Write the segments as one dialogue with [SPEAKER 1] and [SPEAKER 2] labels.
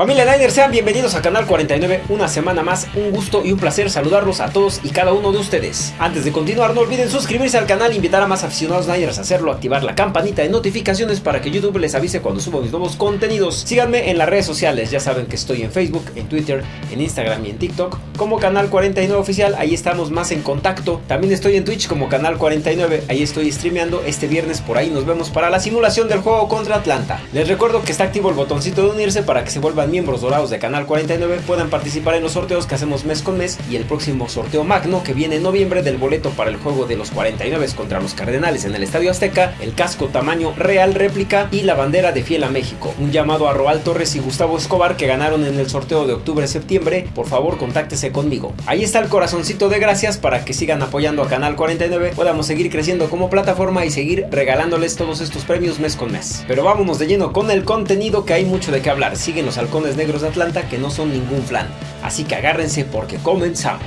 [SPEAKER 1] Familia Niners, sean bienvenidos a Canal 49, una semana más, un gusto y un placer saludarlos a todos y cada uno de ustedes. Antes de continuar, no olviden suscribirse al canal, invitar a más aficionados Niners a hacerlo, activar la campanita de notificaciones para que YouTube les avise cuando subo mis nuevos contenidos. Síganme en las redes sociales, ya saben que estoy en Facebook, en Twitter, en Instagram y en TikTok como Canal 49 Oficial, ahí estamos más en contacto. También estoy en Twitch como Canal 49, ahí estoy streameando este viernes, por ahí nos vemos para la simulación del juego contra Atlanta. Les recuerdo que está activo el botoncito de unirse para que se vuelvan miembros dorados de Canal 49 puedan participar en los sorteos que hacemos mes con mes y el próximo sorteo magno que viene en noviembre del boleto para el juego de los 49 contra los Cardenales en el Estadio Azteca, el casco tamaño real réplica y la bandera de Fiel a México. Un llamado a Roal Torres y Gustavo Escobar que ganaron en el sorteo de octubre-septiembre, por favor contáctese conmigo. Ahí está el corazoncito de gracias para que sigan apoyando a Canal 49, podamos seguir creciendo como plataforma y seguir regalándoles todos estos premios mes con mes. Pero vámonos de lleno con el contenido que hay mucho de qué hablar. Siguen los negros de Atlanta que no son ningún flan. Así que agárrense porque comenzamos.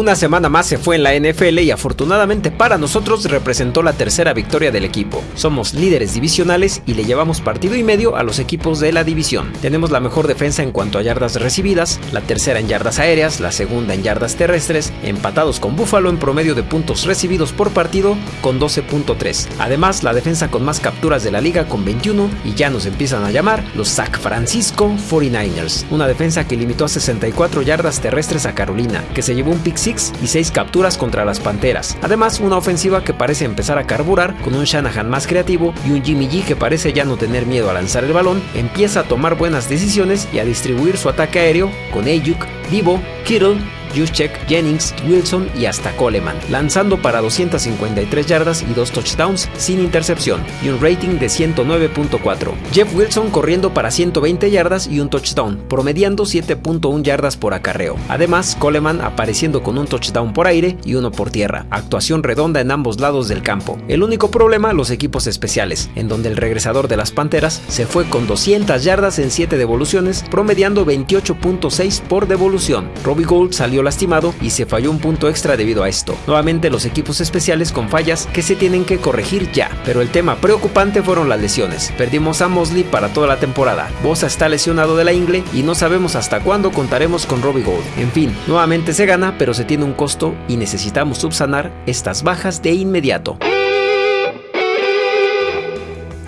[SPEAKER 1] Una semana más se fue en la NFL y afortunadamente para nosotros representó la tercera victoria del equipo. Somos líderes divisionales y le llevamos partido y medio a los equipos de la división. Tenemos la mejor defensa en cuanto a yardas recibidas, la tercera en yardas aéreas, la segunda en yardas terrestres, empatados con Buffalo en promedio de puntos recibidos por partido con 12.3. Además, la defensa con más capturas de la liga con 21 y ya nos empiezan a llamar los San Francisco 49ers, una defensa que limitó a 64 yardas terrestres a Carolina, que se llevó un pick y 6 capturas contra las Panteras. Además, una ofensiva que parece empezar a carburar con un Shanahan más creativo y un Jimmy G que parece ya no tener miedo a lanzar el balón, empieza a tomar buenas decisiones y a distribuir su ataque aéreo con Ayuk, Divo, Kittle Juszczyk, Jennings, Wilson y hasta Coleman, lanzando para 253 yardas y 2 touchdowns sin intercepción y un rating de 109.4. Jeff Wilson corriendo para 120 yardas y un touchdown, promediando 7.1 yardas por acarreo. Además, Coleman apareciendo con un touchdown por aire y uno por tierra, actuación redonda en ambos lados del campo. El único problema, los equipos especiales, en donde el regresador de las Panteras se fue con 200 yardas en 7 devoluciones, promediando 28.6 por devolución. Robbie Gould salió lastimado y se falló un punto extra debido a esto. Nuevamente los equipos especiales con fallas que se tienen que corregir ya, pero el tema preocupante fueron las lesiones. Perdimos a Mosley para toda la temporada, Bosa está lesionado de la ingle y no sabemos hasta cuándo contaremos con Robbie Gold. En fin, nuevamente se gana, pero se tiene un costo y necesitamos subsanar estas bajas de inmediato.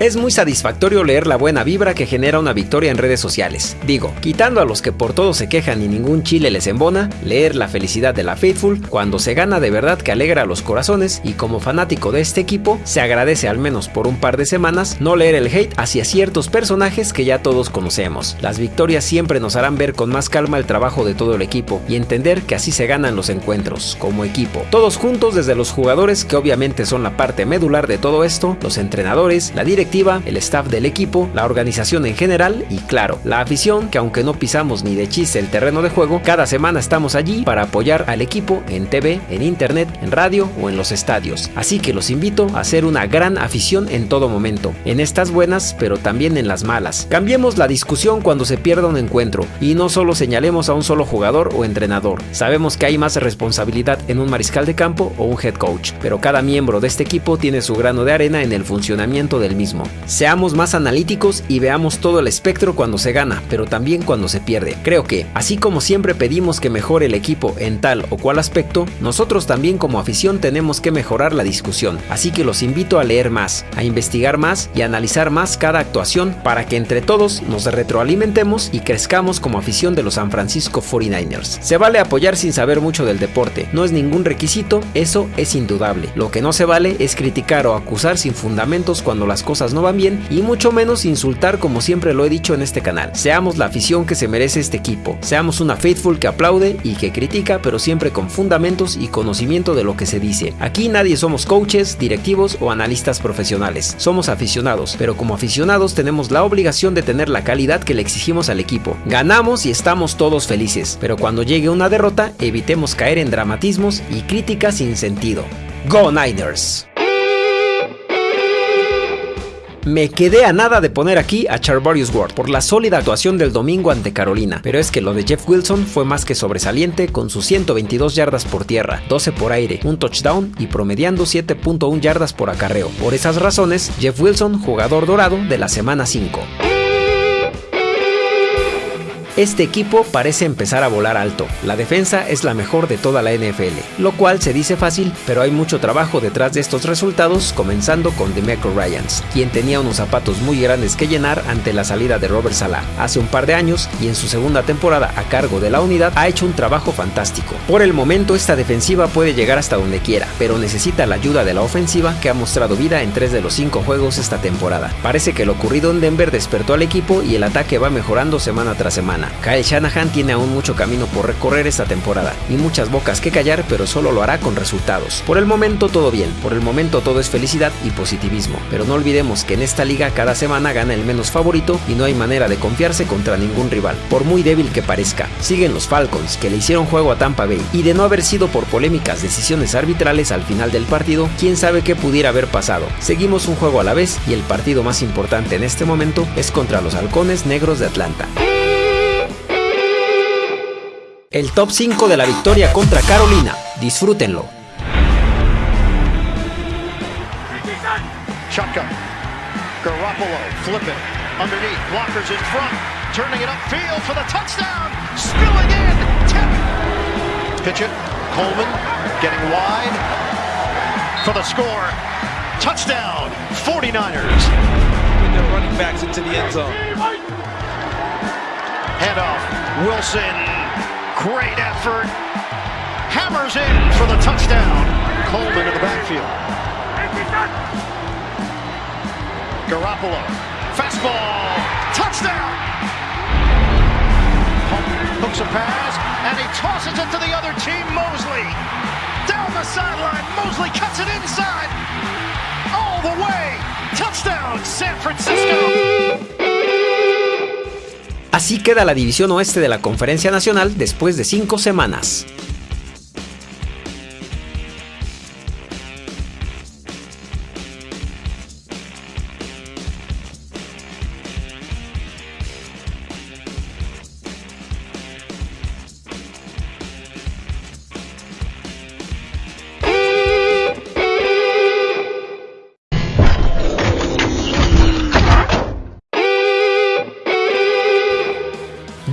[SPEAKER 1] Es muy satisfactorio leer la buena vibra que genera una victoria en redes sociales. Digo, quitando a los que por todo se quejan y ningún chile les embona, leer la felicidad de la Faithful cuando se gana de verdad que alegra a los corazones y como fanático de este equipo, se agradece al menos por un par de semanas no leer el hate hacia ciertos personajes que ya todos conocemos. Las victorias siempre nos harán ver con más calma el trabajo de todo el equipo y entender que así se ganan los encuentros, como equipo. Todos juntos desde los jugadores que obviamente son la parte medular de todo esto, los entrenadores, la directiva el staff del equipo, la organización en general y claro, la afición que aunque no pisamos ni de chiste el terreno de juego, cada semana estamos allí para apoyar al equipo en TV, en internet, en radio o en los estadios. Así que los invito a ser una gran afición en todo momento, en estas buenas pero también en las malas. Cambiemos la discusión cuando se pierda un encuentro y no solo señalemos a un solo jugador o entrenador. Sabemos que hay más responsabilidad en un mariscal de campo o un head coach, pero cada miembro de este equipo tiene su grano de arena en el funcionamiento del mismo. Seamos más analíticos y veamos todo el espectro cuando se gana, pero también cuando se pierde. Creo que, así como siempre pedimos que mejore el equipo en tal o cual aspecto, nosotros también como afición tenemos que mejorar la discusión. Así que los invito a leer más, a investigar más y a analizar más cada actuación para que entre todos nos retroalimentemos y crezcamos como afición de los San Francisco 49ers. Se vale apoyar sin saber mucho del deporte, no es ningún requisito, eso es indudable. Lo que no se vale es criticar o acusar sin fundamentos cuando las cosas no van bien y mucho menos insultar como siempre lo he dicho en este canal. Seamos la afición que se merece este equipo, seamos una faithful que aplaude y que critica pero siempre con fundamentos y conocimiento de lo que se dice. Aquí nadie somos coaches, directivos o analistas profesionales, somos aficionados, pero como aficionados tenemos la obligación de tener la calidad que le exigimos al equipo. Ganamos y estamos todos felices, pero cuando llegue una derrota evitemos caer en dramatismos y críticas sin sentido. Go Niners! Me quedé a nada de poner aquí a Charvarius Ward por la sólida actuación del domingo ante Carolina, pero es que lo de Jeff Wilson fue más que sobresaliente con sus 122 yardas por tierra, 12 por aire, un touchdown y promediando 7.1 yardas por acarreo. Por esas razones, Jeff Wilson, jugador dorado de la semana 5. Este equipo parece empezar a volar alto, la defensa es la mejor de toda la NFL, lo cual se dice fácil, pero hay mucho trabajo detrás de estos resultados, comenzando con Demeco Ryans, quien tenía unos zapatos muy grandes que llenar ante la salida de Robert Salah hace un par de años y en su segunda temporada a cargo de la unidad ha hecho un trabajo fantástico. Por el momento esta defensiva puede llegar hasta donde quiera, pero necesita la ayuda de la ofensiva que ha mostrado vida en tres de los cinco juegos esta temporada. Parece que lo ocurrido en Denver despertó al equipo y el ataque va mejorando semana tras semana. Kyle Shanahan tiene aún mucho camino por recorrer esta temporada y muchas bocas que callar, pero solo lo hará con resultados. Por el momento todo bien, por el momento todo es felicidad y positivismo, pero no olvidemos que en esta liga cada semana gana el menos favorito y no hay manera de confiarse contra ningún rival, por muy débil que parezca. Siguen los Falcons, que le hicieron juego a Tampa Bay, y de no haber sido por polémicas decisiones arbitrales al final del partido, quién sabe qué pudiera haber pasado. Seguimos un juego a la vez y el partido más importante en este momento es contra los Halcones Negros de Atlanta. El top 5 de la victoria contra Carolina. Disfrútenlo.
[SPEAKER 2] Shotgun. Garoppolo flipping underneath. Blockers in front. Turning it upfield for the touchdown. Spilling in. Tip. Pitch it. Coleman getting wide for the score. Touchdown. 49ers.
[SPEAKER 3] Their running backs into the end zone.
[SPEAKER 2] Handoff. Wilson Great effort. Hammers in for the touchdown. Coleman in the backfield. Garoppolo. Fastball. Touchdown. Hooks a pass, and he tosses it to the other team, Mosley. Down the sideline, Mosley cuts it inside. All the way. Touchdown, San Francisco.
[SPEAKER 1] Así queda la división oeste de la Conferencia Nacional después de cinco semanas.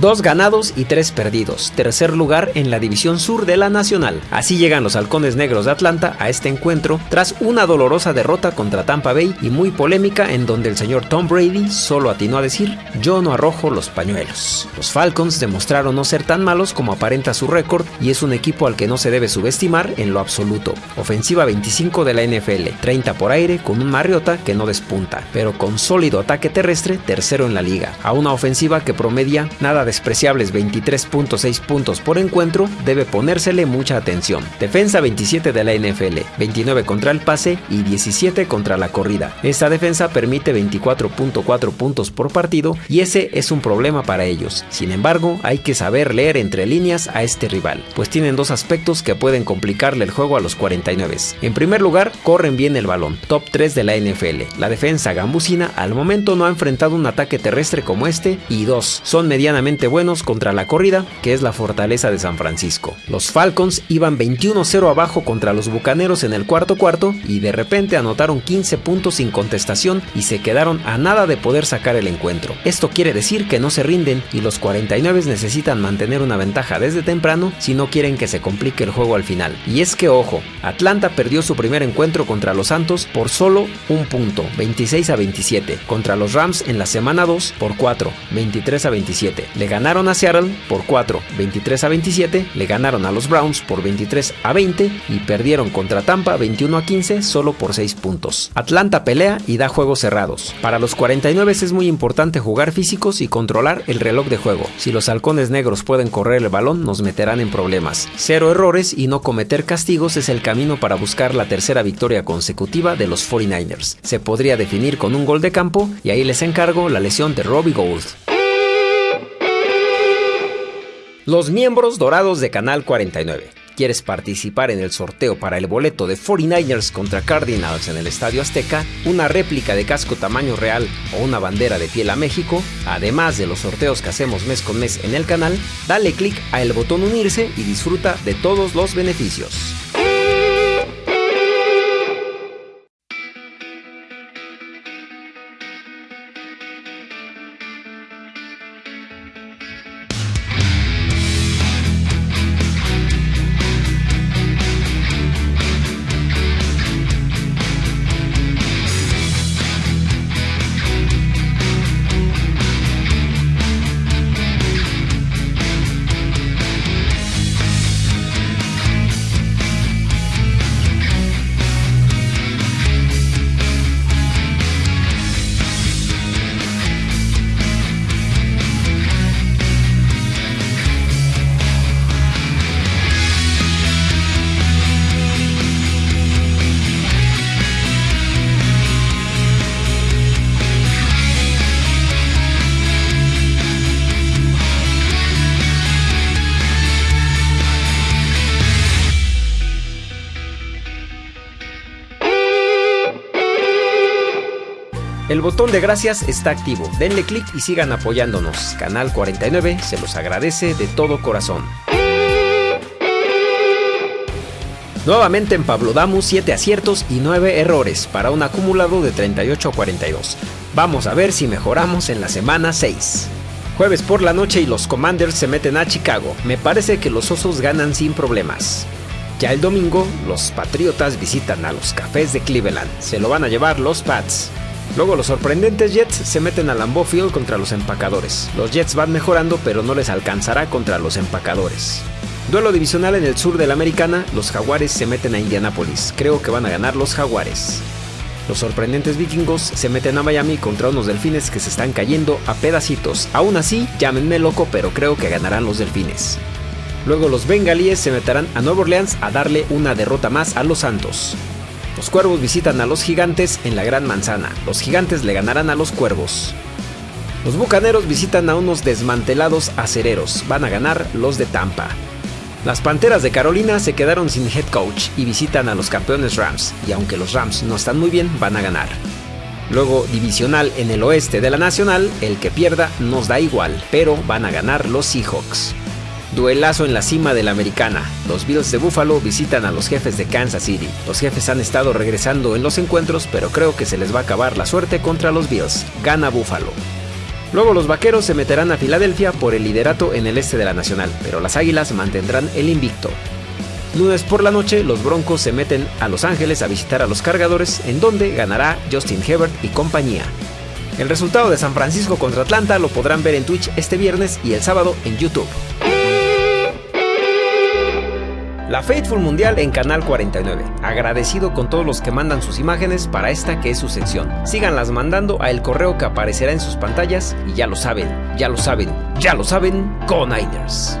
[SPEAKER 1] Dos ganados y tres perdidos, tercer lugar en la división sur de la Nacional. Así llegan los halcones negros de Atlanta a este encuentro tras una dolorosa derrota contra Tampa Bay y muy polémica en donde el señor Tom Brady solo atinó a decir yo no arrojo los pañuelos. Los Falcons demostraron no ser tan malos como aparenta su récord y es un equipo al que no se debe subestimar en lo absoluto. Ofensiva 25 de la NFL, 30 por aire con un Mariota que no despunta, pero con sólido ataque terrestre tercero en la liga, a una ofensiva que promedia nada de despreciables 23.6 puntos por encuentro, debe ponérsele mucha atención. Defensa 27 de la NFL, 29 contra el pase y 17 contra la corrida. Esta defensa permite 24.4 puntos por partido y ese es un problema para ellos. Sin embargo, hay que saber leer entre líneas a este rival, pues tienen dos aspectos que pueden complicarle el juego a los 49. En primer lugar, corren bien el balón, top 3 de la NFL. La defensa gambusina al momento no ha enfrentado un ataque terrestre como este y dos, son medianamente buenos contra la corrida, que es la fortaleza de San Francisco. Los Falcons iban 21-0 abajo contra los Bucaneros en el cuarto cuarto y de repente anotaron 15 puntos sin contestación y se quedaron a nada de poder sacar el encuentro. Esto quiere decir que no se rinden y los 49 necesitan mantener una ventaja desde temprano si no quieren que se complique el juego al final. Y es que ojo, Atlanta perdió su primer encuentro contra los Santos por solo un punto, 26 a 27, contra los Rams en la semana 2 por 4, 23 a 27 Le ganaron a Seattle por 4, 23 a 27, le ganaron a los Browns por 23 a 20 y perdieron contra Tampa 21 a 15 solo por 6 puntos. Atlanta pelea y da juegos cerrados. Para los 49 es muy importante jugar físicos y controlar el reloj de juego. Si los halcones negros pueden correr el balón, nos meterán en problemas. Cero errores y no cometer castigos es el camino para buscar la tercera victoria consecutiva de los 49ers. Se podría definir con un gol de campo y ahí les encargo la lesión de Robbie Gould. Los miembros dorados de Canal 49. ¿Quieres participar en el sorteo para el boleto de 49ers contra Cardinals en el Estadio Azteca, una réplica de casco tamaño real o una bandera de piel a México? Además de los sorteos que hacemos mes con mes en el canal, dale click a el botón unirse y disfruta de todos los beneficios. El botón de gracias está activo. Denle clic y sigan apoyándonos. Canal 49 se los agradece de todo corazón. Nuevamente en Pablo Damu 7 aciertos y 9 errores para un acumulado de 38 a 42. Vamos a ver si mejoramos en la semana 6. Jueves por la noche y los Commanders se meten a Chicago. Me parece que los Osos ganan sin problemas. Ya el domingo, los Patriotas visitan a los Cafés de Cleveland. Se lo van a llevar los Pats. Luego los sorprendentes Jets se meten a Lambeau Field contra los empacadores. Los Jets van mejorando pero no les alcanzará contra los empacadores. Duelo divisional en el sur de la Americana, los Jaguares se meten a Indianapolis. Creo que van a ganar los Jaguares. Los sorprendentes vikingos se meten a Miami contra unos delfines que se están cayendo a pedacitos. Aún así, llámenme loco, pero creo que ganarán los delfines. Luego los bengalíes se meterán a Nueva Orleans a darle una derrota más a los Santos. Los cuervos visitan a los gigantes en la Gran Manzana. Los gigantes le ganarán a los cuervos. Los bucaneros visitan a unos desmantelados acereros. Van a ganar los de Tampa. Las Panteras de Carolina se quedaron sin head coach y visitan a los campeones Rams. Y aunque los Rams no están muy bien, van a ganar. Luego, divisional en el oeste de la Nacional, el que pierda nos da igual, pero van a ganar los Seahawks. Duelazo en la cima de la americana. Los Bills de Buffalo visitan a los jefes de Kansas City. Los jefes han estado regresando en los encuentros, pero creo que se les va a acabar la suerte contra los Bills. Gana Buffalo. Luego los vaqueros se meterán a Filadelfia por el liderato en el este de la Nacional, pero las águilas mantendrán el invicto. Lunes por la noche, los Broncos se meten a Los Ángeles a visitar a los cargadores, en donde ganará Justin Herbert y compañía. El resultado de San Francisco contra Atlanta lo podrán ver en Twitch este viernes y el sábado en YouTube. La Faithful Mundial en Canal 49. Agradecido con todos los que mandan sus imágenes para esta que es su sección. Síganlas mandando a el correo que aparecerá en sus pantallas y ya lo saben, ya lo saben, ya lo saben, con Niners.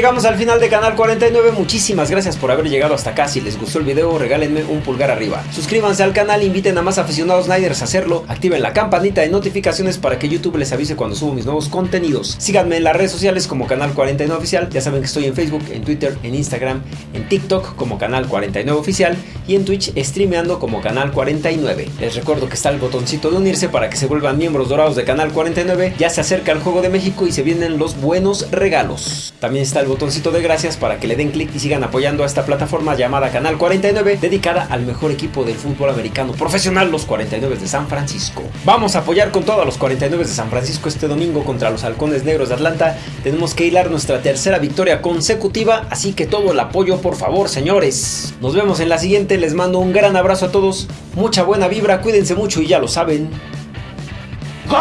[SPEAKER 1] Llegamos al final de Canal 49, muchísimas gracias por haber llegado hasta acá, si les gustó el video regálenme un pulgar arriba. Suscríbanse al canal, inviten a más aficionados Niners a hacerlo, activen la campanita de notificaciones para que YouTube les avise cuando subo mis nuevos contenidos. Síganme en las redes sociales como Canal 49 Oficial, ya saben que estoy en Facebook, en Twitter, en Instagram, en TikTok como Canal 49 Oficial y en Twitch streameando como Canal 49. Les recuerdo que está el botoncito de unirse para que se vuelvan miembros dorados de Canal 49, ya se acerca el Juego de México y se vienen los buenos regalos. También está el botoncito de gracias para que le den clic y sigan apoyando a esta plataforma llamada Canal 49, dedicada al mejor equipo del fútbol americano profesional, los 49 de San Francisco. Vamos a apoyar con todo a los 49 de San Francisco este domingo contra los Halcones Negros de Atlanta. Tenemos que hilar nuestra tercera victoria consecutiva, así que todo el apoyo por favor, señores. Nos vemos en la siguiente, les mando un gran abrazo a todos, mucha buena vibra, cuídense mucho y ya lo saben. ¡Go